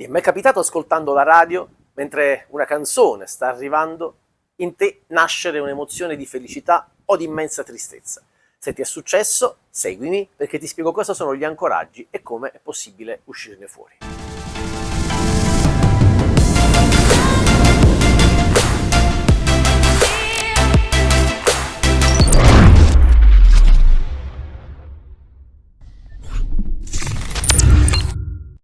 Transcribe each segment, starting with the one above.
Ti è mai capitato ascoltando la radio, mentre una canzone sta arrivando, in te nascere un'emozione di felicità o di immensa tristezza? Se ti è successo, seguimi perché ti spiego cosa sono gli ancoraggi e come è possibile uscirne fuori.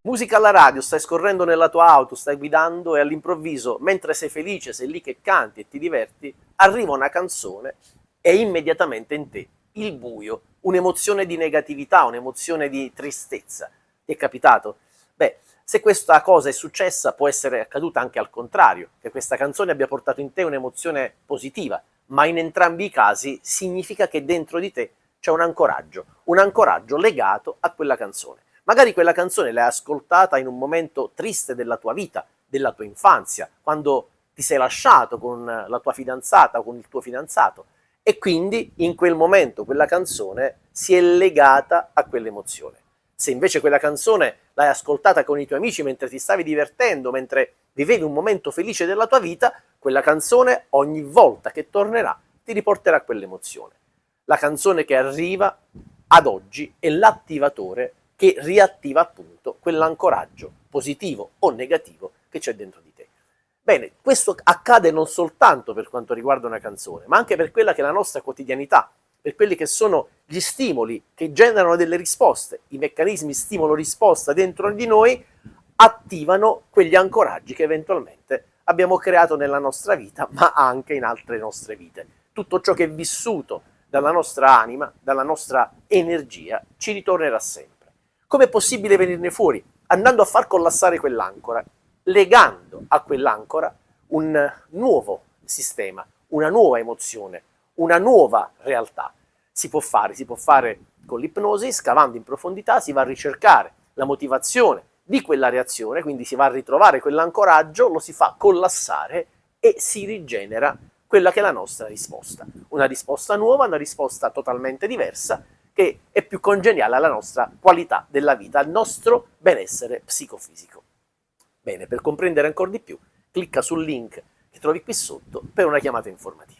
Musica alla radio, stai scorrendo nella tua auto, stai guidando e all'improvviso, mentre sei felice, sei lì che canti e ti diverti, arriva una canzone e immediatamente in te il buio, un'emozione di negatività, un'emozione di tristezza. Ti è capitato? Beh, se questa cosa è successa può essere accaduta anche al contrario, che questa canzone abbia portato in te un'emozione positiva, ma in entrambi i casi significa che dentro di te c'è un ancoraggio, un ancoraggio legato a quella canzone. Magari quella canzone l'hai ascoltata in un momento triste della tua vita, della tua infanzia, quando ti sei lasciato con la tua fidanzata o con il tuo fidanzato e quindi in quel momento quella canzone si è legata a quell'emozione. Se invece quella canzone l'hai ascoltata con i tuoi amici mentre ti stavi divertendo, mentre vivevi un momento felice della tua vita, quella canzone ogni volta che tornerà ti riporterà quell'emozione. La canzone che arriva ad oggi è l'attivatore che riattiva appunto quell'ancoraggio positivo o negativo che c'è dentro di te. Bene, questo accade non soltanto per quanto riguarda una canzone, ma anche per quella che è la nostra quotidianità, per quelli che sono gli stimoli che generano delle risposte, i meccanismi stimolo-risposta dentro di noi attivano quegli ancoraggi che eventualmente abbiamo creato nella nostra vita, ma anche in altre nostre vite. Tutto ciò che è vissuto dalla nostra anima, dalla nostra energia, ci ritornerà sempre. Come è possibile venirne fuori? Andando a far collassare quell'ancora, legando a quell'ancora un nuovo sistema, una nuova emozione, una nuova realtà. Si può fare, si può fare con l'ipnosi, scavando in profondità, si va a ricercare la motivazione di quella reazione, quindi si va a ritrovare quell'ancoraggio, lo si fa collassare e si rigenera quella che è la nostra risposta. Una risposta nuova, una risposta totalmente diversa, che è più congeniale alla nostra qualità della vita, al nostro benessere psicofisico. Bene, per comprendere ancora di più, clicca sul link che trovi qui sotto per una chiamata informativa.